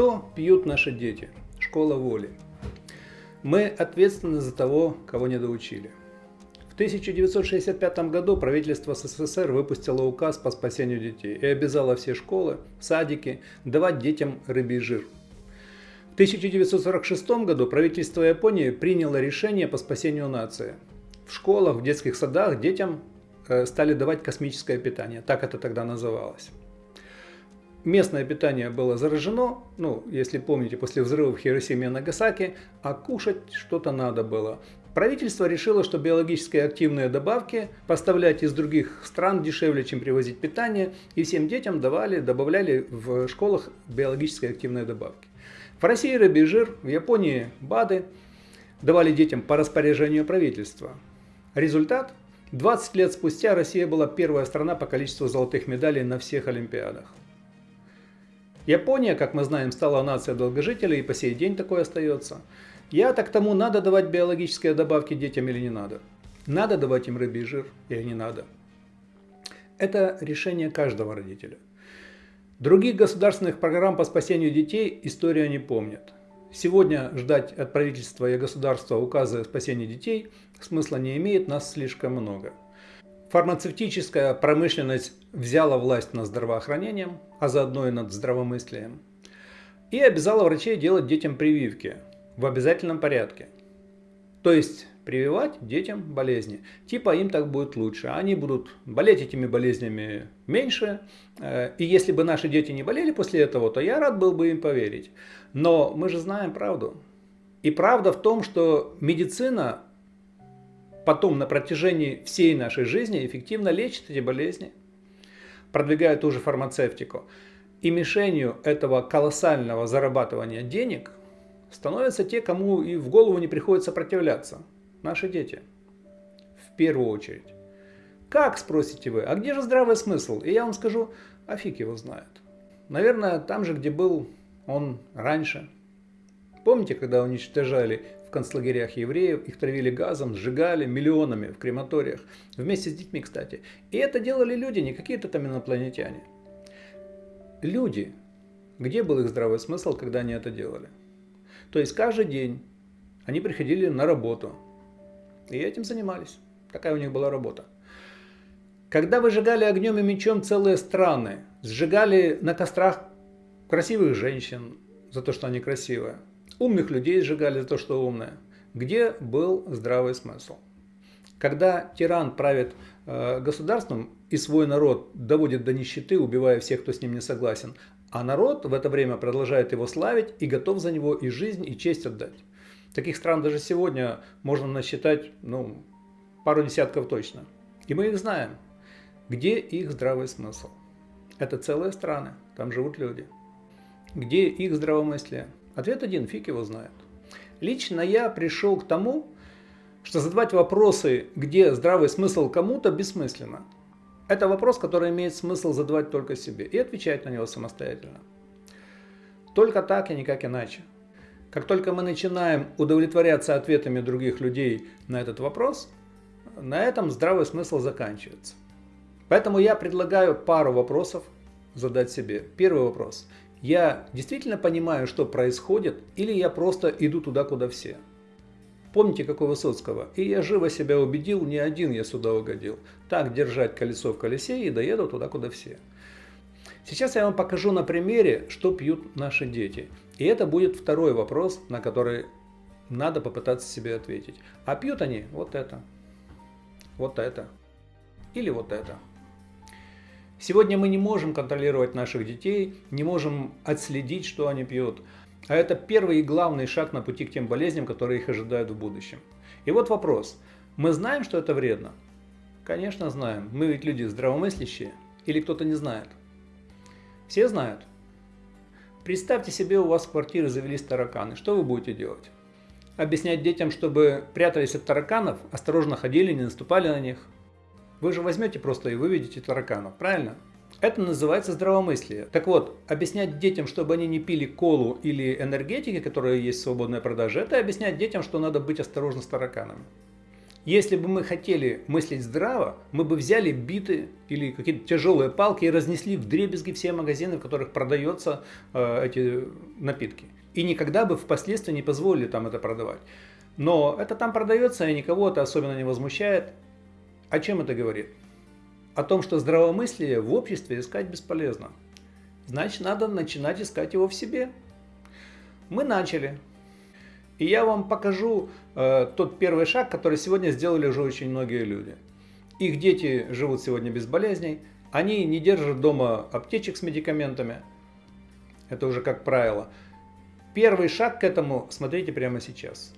Что пьют наши дети? Школа воли. Мы ответственны за того, кого не доучили. В 1965 году правительство СССР выпустило указ по спасению детей и обязало все школы, садики давать детям рыбий жир. В 1946 году правительство Японии приняло решение по спасению нации. В школах, в детских садах детям э, стали давать космическое питание, так это тогда называлось местное питание было заражено, ну, если помните, после взрыва в Хиросиме и Нагасаки, а кушать что-то надо было. Правительство решило, что биологически активные добавки поставлять из других стран дешевле, чем привозить питание, и всем детям давали, добавляли в школах биологически активные добавки. В России рыбий жир, в Японии БАДы давали детям по распоряжению правительства. Результат? 20 лет спустя Россия была первая страна по количеству золотых медалей на всех Олимпиадах. Япония, как мы знаем, стала нацией долгожителей и по сей день такое остается. Я-то к тому, надо давать биологические добавки детям или не надо. Надо давать им рыбий жир или не надо. Это решение каждого родителя. Других государственных программ по спасению детей история не помнит. Сегодня ждать от правительства и государства указа о спасении детей смысла не имеет, нас слишком много. Фармацевтическая промышленность взяла власть над здравоохранением, а заодно и над здравомыслием, и обязала врачей делать детям прививки в обязательном порядке. То есть прививать детям болезни. Типа им так будет лучше. Они будут болеть этими болезнями меньше. Э, и если бы наши дети не болели после этого, то я рад был бы им поверить. Но мы же знаем правду. И правда в том, что медицина потом на протяжении всей нашей жизни эффективно лечит эти болезни, продвигая ту же фармацевтику. И мишенью этого колоссального зарабатывания денег становятся те, кому и в голову не приходит сопротивляться. Наши дети. В первую очередь. Как, спросите вы, а где же здравый смысл? И я вам скажу, а фиг его знает. Наверное, там же, где был он раньше. Помните, когда уничтожали в концлагерях евреев, их травили газом, сжигали миллионами в крематориях, вместе с детьми, кстати. И это делали люди, не какие-то там инопланетяне. Люди. Где был их здравый смысл, когда они это делали? То есть каждый день они приходили на работу и этим занимались. Такая у них была работа. Когда выжигали огнем и мечом целые страны, сжигали на кострах красивых женщин за то, что они красивые, Умных людей сжигали за то, что умное. Где был здравый смысл? Когда тиран правит э, государством и свой народ доводит до нищеты, убивая всех, кто с ним не согласен, а народ в это время продолжает его славить и готов за него и жизнь, и честь отдать. Таких стран даже сегодня можно насчитать ну, пару десятков точно. И мы их знаем. Где их здравый смысл? Это целые страны, там живут люди. Где их здравомыслие? Ответ один, фиг его знает. Лично я пришел к тому, что задавать вопросы, где здравый смысл кому-то, бессмысленно. Это вопрос, который имеет смысл задавать только себе и отвечать на него самостоятельно. Только так и никак иначе. Как только мы начинаем удовлетворяться ответами других людей на этот вопрос, на этом здравый смысл заканчивается. Поэтому я предлагаю пару вопросов задать себе. Первый вопрос я действительно понимаю, что происходит, или я просто иду туда, куда все? Помните, как у Высоцкого? И я живо себя убедил, не один я сюда угодил. Так держать колесо в колесе и доеду туда, куда все. Сейчас я вам покажу на примере, что пьют наши дети. И это будет второй вопрос, на который надо попытаться себе ответить. А пьют они вот это, вот это или вот это. Сегодня мы не можем контролировать наших детей, не можем отследить, что они пьют. А это первый и главный шаг на пути к тем болезням, которые их ожидают в будущем. И вот вопрос. Мы знаем, что это вредно? Конечно, знаем. Мы ведь люди здравомыслящие. Или кто-то не знает? Все знают. Представьте себе, у вас в квартире завелись тараканы. Что вы будете делать? Объяснять детям, чтобы прятались от тараканов, осторожно ходили, не наступали на них – вы же возьмете просто и выведете тараканов, правильно? Это называется здравомыслие. Так вот, объяснять детям, чтобы они не пили колу или энергетики, которые есть в свободной продаже, это объяснять детям, что надо быть осторожны с тараканами. Если бы мы хотели мыслить здраво, мы бы взяли биты или какие-то тяжелые палки и разнесли в дребезги все магазины, в которых продаются э, эти напитки. И никогда бы впоследствии не позволили там это продавать. Но это там продается, и никого это особенно не возмущает. О чем это говорит? О том, что здравомыслие в обществе искать бесполезно. Значит, надо начинать искать его в себе. Мы начали. И я вам покажу э, тот первый шаг, который сегодня сделали уже очень многие люди. Их дети живут сегодня без болезней, они не держат дома аптечек с медикаментами, это уже как правило. Первый шаг к этому смотрите прямо сейчас.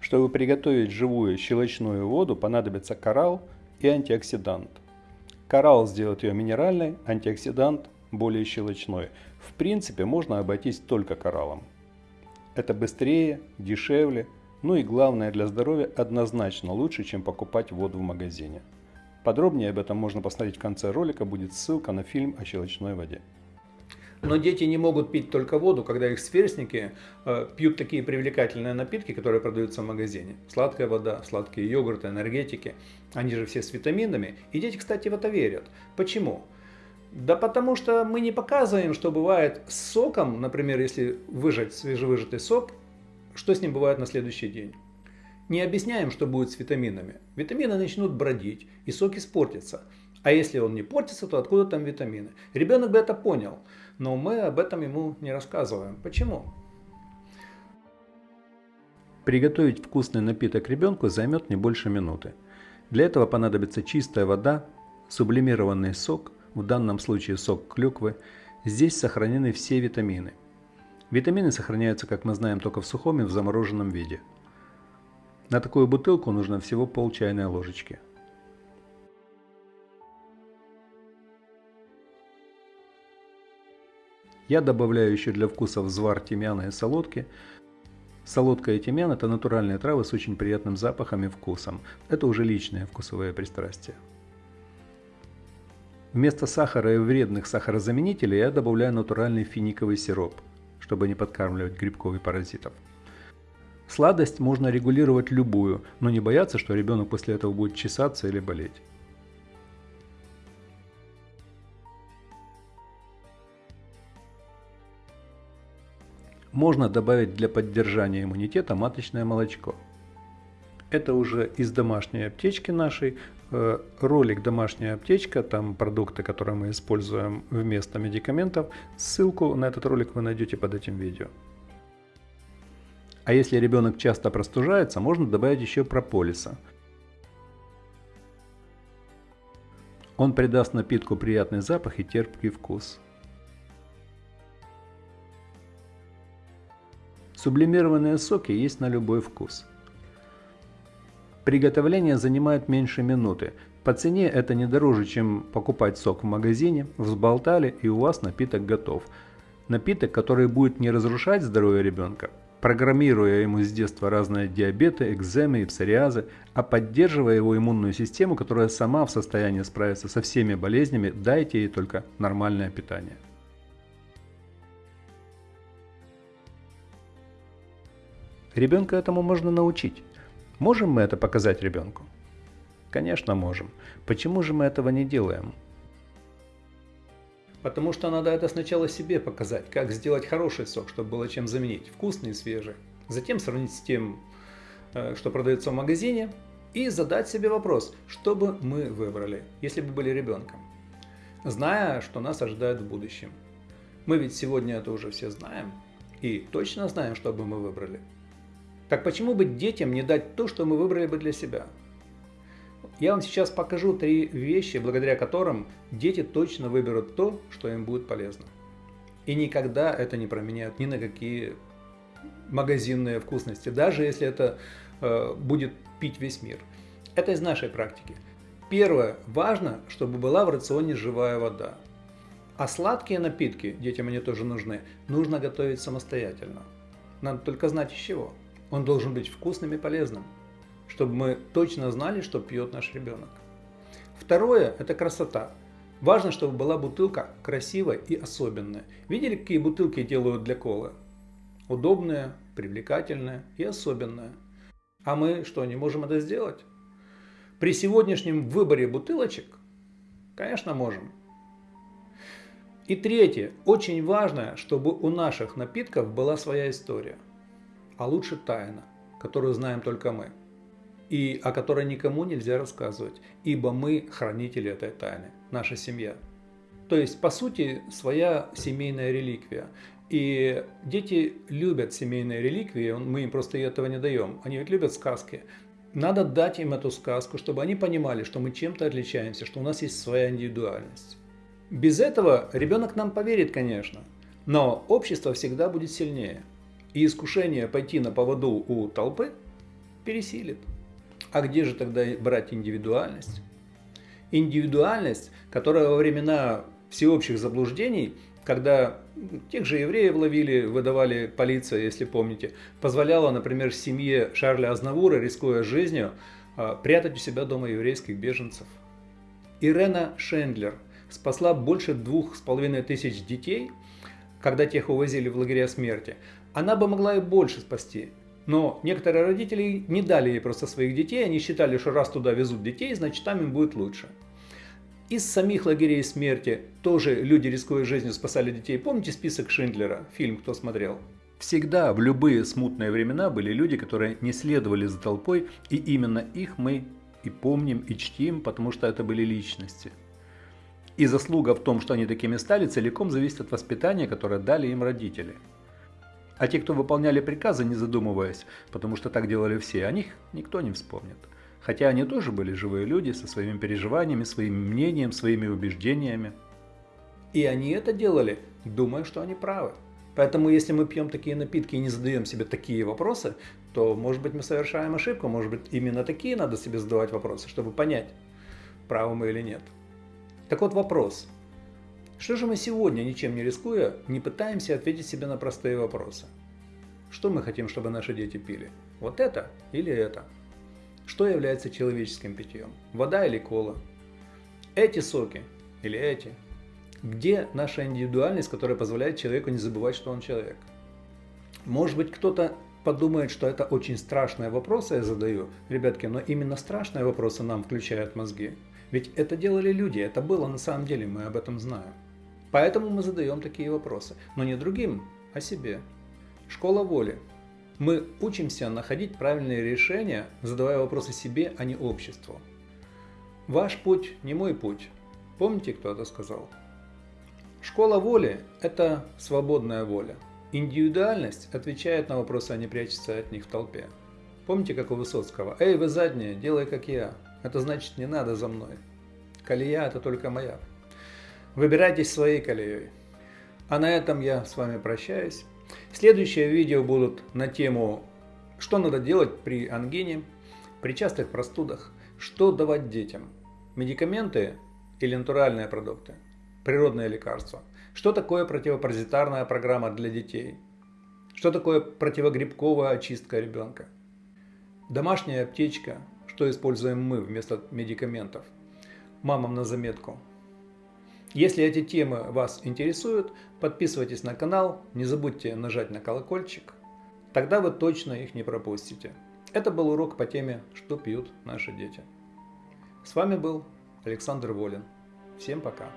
Чтобы приготовить живую щелочную воду, понадобится коралл и антиоксидант. Коралл сделает ее минеральной, антиоксидант более щелочной. В принципе, можно обойтись только кораллом. Это быстрее, дешевле, ну и главное для здоровья однозначно лучше, чем покупать воду в магазине. Подробнее об этом можно посмотреть в конце ролика, будет ссылка на фильм о щелочной воде. Но дети не могут пить только воду, когда их сверстники э, пьют такие привлекательные напитки, которые продаются в магазине. Сладкая вода, сладкие йогурты, энергетики. Они же все с витаминами. И дети, кстати, в это верят. Почему? Да потому что мы не показываем, что бывает с соком, например, если выжать свежевыжатый сок, что с ним бывает на следующий день. Не объясняем, что будет с витаминами. Витамины начнут бродить, и сок испортится. А если он не портится, то откуда там витамины? Ребенок бы это понял, но мы об этом ему не рассказываем. Почему? Приготовить вкусный напиток ребенку займет не больше минуты. Для этого понадобится чистая вода, сублимированный сок, в данном случае сок клюквы, здесь сохранены все витамины. Витамины сохраняются, как мы знаем, только в сухом и в замороженном виде. На такую бутылку нужно всего пол чайной ложечки. Я добавляю еще для вкуса взвар тимьяна и солодки. Солодка и тимьян – это натуральные травы с очень приятным запахом и вкусом. Это уже личные вкусовые пристрастия. Вместо сахара и вредных сахарозаменителей я добавляю натуральный финиковый сироп, чтобы не подкармливать грибков и паразитов. Сладость можно регулировать любую, но не бояться, что ребенок после этого будет чесаться или болеть. Можно добавить для поддержания иммунитета маточное молочко. Это уже из домашней аптечки нашей, Э, ролик «Домашняя аптечка», там продукты, которые мы используем вместо медикаментов. Ссылку на этот ролик вы найдете под этим видео. А если ребенок часто простужается, можно добавить еще прополиса. Он придаст напитку приятный запах и терпкий вкус. Сублимированные соки есть на любой вкус. Приготовление занимает меньше минуты. По цене это не дороже, чем покупать сок в магазине, взболтали и у вас напиток готов. Напиток, который будет не разрушать здоровье ребенка, программируя ему с детства разные диабеты, экземы и псориазы, а поддерживая его иммунную систему, которая сама в состоянии справиться со всеми болезнями, дайте ей только нормальное питание. Ребенка этому можно научить. Можем мы это показать ребенку? Конечно, можем. Почему же мы этого не делаем? Потому что надо это сначала себе показать, как сделать хороший сок, чтобы было чем заменить, вкусный и свежий. Затем сравнить с тем, э, что продается в магазине, и задать себе вопрос, что бы мы выбрали, если бы были ребенком, зная, что нас ожидает в будущем. Мы ведь сегодня это уже все знаем и точно знаем, что бы мы выбрали. Так почему бы детям не дать то, что мы выбрали бы для себя? Я вам сейчас покажу три вещи, благодаря которым дети точно выберут то, что им будет полезно. И никогда это не променяют ни на какие магазинные вкусности, даже если это э, будет пить весь мир. Это из нашей практики. Первое. Важно, чтобы была в рационе живая вода. А сладкие напитки, детям они тоже нужны, нужно готовить самостоятельно. Надо только знать из чего. Он должен быть вкусным и полезным, чтобы мы точно знали, что пьет наш ребенок. Второе – это красота. Важно, чтобы была бутылка красивая и особенная. Видели, какие бутылки делают для колы? Удобные, привлекательные и особенные. А мы что, не можем это сделать? При сегодняшнем выборе бутылочек, конечно, можем. И третье, очень важно, чтобы у наших напитков была своя история, а лучше тайна, которую знаем только мы, и о которой никому нельзя рассказывать, ибо мы хранители этой тайны, наша семья. То есть, по сути, своя семейная реликвия. И дети любят семейные реликвии, мы им просто этого не даем. Они ведь любят сказки. Надо дать им эту сказку, чтобы они понимали, что мы чем-то отличаемся, что у нас есть своя индивидуальность. Без этого ребенок нам поверит, конечно, но общество всегда будет сильнее. И искушение пойти на поводу у толпы пересилит. А где же тогда брать индивидуальность? Индивидуальность, которая во времена всеобщих заблуждений, когда тех же евреев ловили, выдавали полиция, если помните, позволяла, например, семье Шарля Азнавура, рискуя жизнью, а, прятать у себя дома еврейских беженцев. Ирена Шендлер спасла больше двух с половиной тысяч детей, когда тех увозили в лагеря смерти. Она бы могла и больше спасти, но некоторые родители не дали ей просто своих детей, они считали, что раз туда везут детей, значит там им будет лучше. Из самих лагерей смерти тоже люди, рискуя жизнью, спасали детей. Помните список Шиндлера? Фильм кто смотрел? Всегда, в любые смутные времена были люди, которые не следовали за толпой, и именно их мы и помним, и чтим, потому что это были личности. И заслуга в том, что они такими стали, целиком зависит от воспитания, которое дали им родители. А те, кто выполняли приказы, не задумываясь, потому что так делали все, о них никто не вспомнит. Хотя они тоже были живые люди со своими переживаниями, своим мнением, своими убеждениями. И они это делали, думая, что они правы. Поэтому если мы пьем такие напитки и не задаем себе такие вопросы, то, может быть, мы совершаем ошибку, может быть, именно такие надо себе задавать вопросы, чтобы понять, правы мы или нет. Так вот вопрос. Что же мы сегодня, ничем не рискуя, не пытаемся ответить себе на простые вопросы? Что мы хотим, чтобы наши дети пили? Вот это или это? Что является человеческим питьем? Вода или кола? Эти соки или эти? Где наша индивидуальность, которая позволяет человеку не забывать, что он человек? Может быть, кто-то подумает, что это очень страшные вопросы я задаю, ребятки, но именно страшные вопросы нам включают мозги. Ведь это делали люди, это было на самом деле, мы об этом знаем. Поэтому мы задаем такие вопросы, но не другим, а себе. Школа воли. Мы учимся находить правильные решения, задавая вопросы себе, а не обществу. Ваш путь не мой путь. Помните, кто это сказал? Школа воли – это свободная воля. Индивидуальность отвечает на вопросы, а не прячется от них в толпе. Помните, как у Высоцкого? «Эй, вы задние, делай как я». Это значит, не надо за мной. Колея – это только моя. Выбирайтесь своей колеей. А на этом я с вами прощаюсь. Следующие видео будут на тему, что надо делать при ангине, при частых простудах, что давать детям, медикаменты или натуральные продукты, природные лекарства, что такое противопаразитарная программа для детей, что такое противогрибковая очистка ребенка, домашняя аптечка, что используем мы вместо медикаментов, мамам на заметку – если эти темы вас интересуют, подписывайтесь на канал, не забудьте нажать на колокольчик, тогда вы точно их не пропустите. Это был урок по теме «Что пьют наши дети». С вами был Александр Волин. Всем пока!